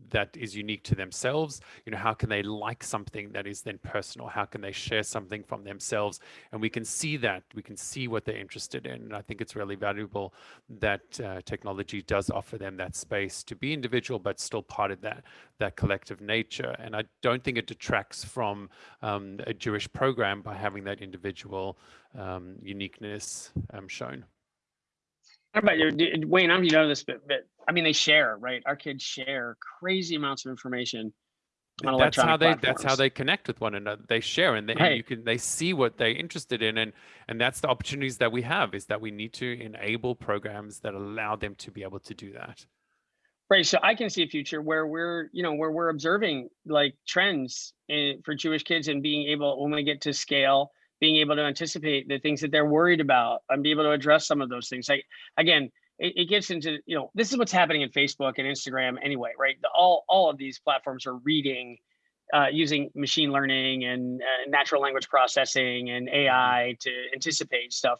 that is unique to themselves. You know, how can they like something that is then personal? How can they share something from themselves? And we can see that, we can see what they're interested in. And I think it's really valuable that uh, technology does offer them that space to be individual, but still part of that, that collective nature. And I don't think it detracts from um, a Jewish program by having that individual um, uniqueness um, shown. How about you, Wayne? I don't know you know this, but, but I mean, they share, right? Our kids share crazy amounts of information. on that's how they that's how they connect with one another they share and, they, and you can they see what they're interested in and and that's the opportunities that we have is that we need to enable programs that allow them to be able to do that Right. So I can see a future where we're, you know, where we're observing like trends in, for Jewish kids and being able, when we get to scale, being able to anticipate the things that they're worried about and be able to address some of those things. Like, again, it, it gets into, you know, this is what's happening in Facebook and Instagram anyway, right? The, all, all of these platforms are reading uh, using machine learning and uh, natural language processing and AI to anticipate stuff.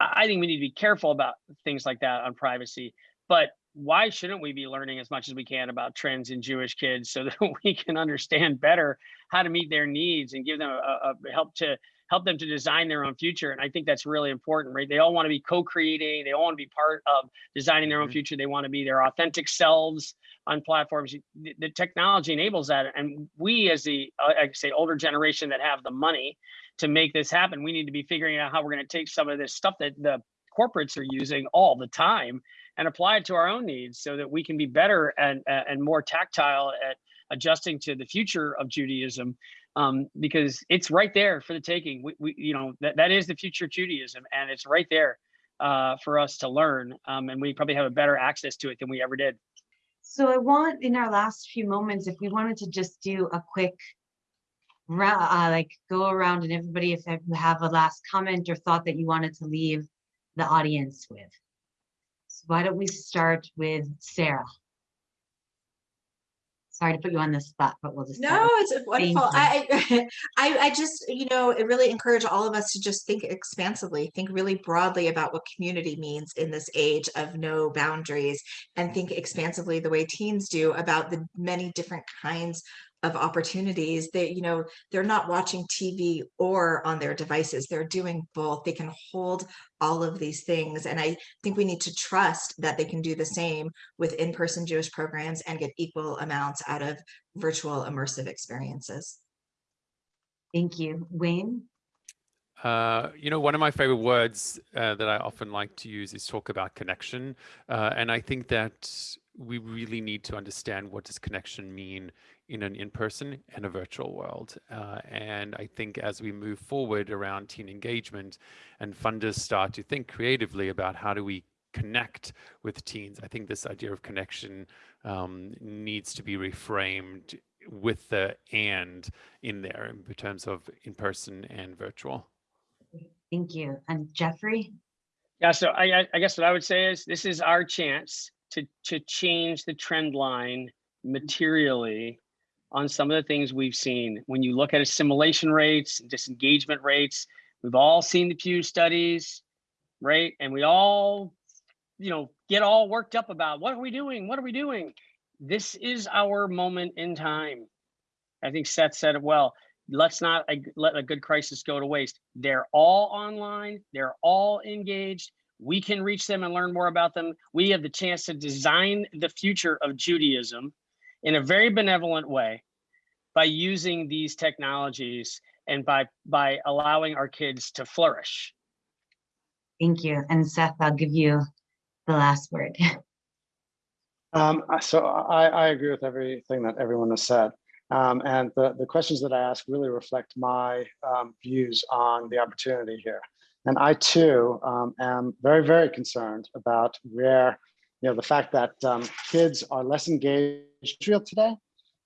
I think we need to be careful about things like that on privacy. But why shouldn't we be learning as much as we can about trends in Jewish kids so (laughs) that we can understand better how to meet their needs and give them a, a help to help them to design their own future. And I think that's really important, right? They all want to be co-creating. They all want to be part of designing their own Mhm. future. They want to be their authentic selves on platforms. The, the technology enables that. And we as the, uh, I say, older generation that have the money to make this happen, we need to be figuring out how we're going to take some of this stuff that the corporates are using all the time and apply it to our own needs so that we can be better and, and more tactile at adjusting to the future of Judaism um, because it's right there for the taking. We, we you know, that, that is the future of Judaism, and it's right there uh, for us to learn. Um, and we probably have a better access to it than we ever did. So I want in our last few moments, if we wanted to just do a quick uh, like go around and everybody, if you have a last comment or thought that you wanted to leave the audience with. So why don't we start with Sarah? Sorry to put you on the spot, but we'll just. No, it's wonderful. I, (laughs) I, I just, you know, it really encourage all of us to just think expansively, think really broadly about what community means in this age of no boundaries, and think expansively the way teens do about the many different kinds of opportunities that, you know, they're not watching TV or on their devices. They're doing both. They can hold all of these things. And I think we need to trust that they can do the same with in-person Jewish programs and get equal amounts out of virtual immersive experiences. Thank you. Wayne? Uh, you know, one of my favorite words uh, that I often like to use is talk about connection. Uh, and I think that we really need to understand what does connection mean in an in-person and a virtual world. Uh, and I think as we move forward around teen engagement and funders start to think creatively about how do we connect with teens, I think this idea of connection um, needs to be reframed with the and in there in terms of in-person and virtual. Thank you. And Jeffrey? Yeah, so I, I- I guess what I would say is this is our chance to to change the trend line materially on some of the things we've seen. When you look at assimilation rates, disengagement rates, we've all seen the Pew studies, right? And we all, you know, get all worked up about what are we doing? What are we doing? This is our moment in time. I think Seth said it well. Let's not let a good crisis go to waste. They're all online. They're all engaged. We can reach them and learn more about them. We have the chance to design the future of Judaism in a very benevolent way by using these technologies and by by allowing our kids to flourish. Thank you. And Seth, I'll give you the last word. (laughs) Um, so I, I agree with everything that everyone has said. Um, and the, the questions that I ask really reflect my um, views on the opportunity here. And I too um, am very, very concerned about where, you know, the fact that um, kids are less engaged today,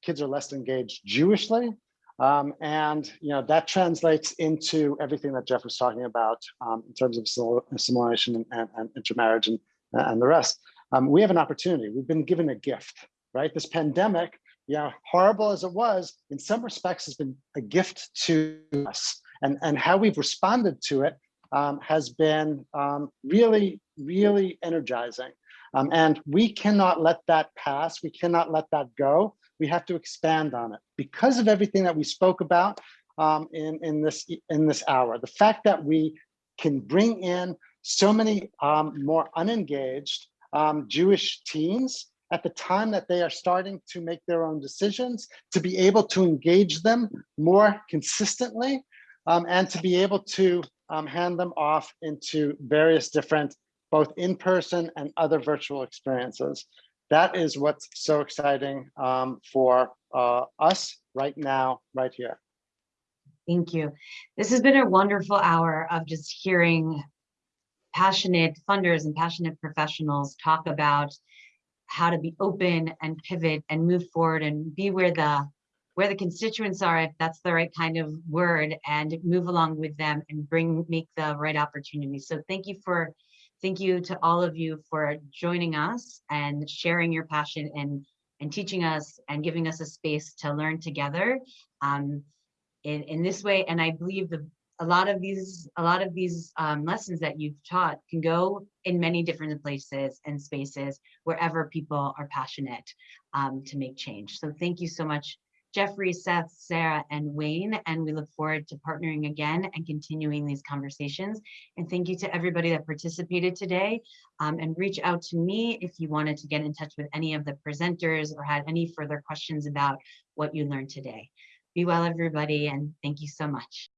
kids are less engaged Jewishly, um, and you know that translates into everything that Jeff was talking about um, in terms of assimilation and, and, and intermarriage and, and the rest. Um, we have an opportunity. We've been given a gift, right? This pandemic, you know, horrible as it was, in some respects has been a gift to us. And, and how we've responded to it um, has been um, really, really energizing. Um, and we cannot let that pass. We cannot let that go. We have to expand on it because of everything that we spoke about um, in, in, this, in this hour. The fact that we can bring in so many um, more unengaged um, Jewish teens at the time that they are starting to make their own decisions, to be able to engage them more consistently, um, and to be able to um, hand them off into various different, both in-person and other virtual experiences. That is what's so exciting um, for uh, us right now, right here. Thank you. This has been a wonderful hour of just hearing passionate funders and passionate professionals talk about how to be open and pivot and move forward and be where the where the constituents are, if that's the right kind of word, and move along with them and bring make the right opportunities. So thank you for thank you to all of you for joining us and sharing your passion and and teaching us and giving us a space to learn together um, in, in this way. And I believe the a lot of these a lot of these um, lessons that you've taught can go in many different places and spaces wherever people are passionate um, to make change. So thank you so much, Jeffrey, Seth, Sarah, and Wayne, and we look forward to partnering again and continuing these conversations. And thank you to everybody that participated today. Um, and reach out to me if you wanted to get in touch with any of the presenters or had any further questions about what you learned today. Be well, everybody, and thank you so much.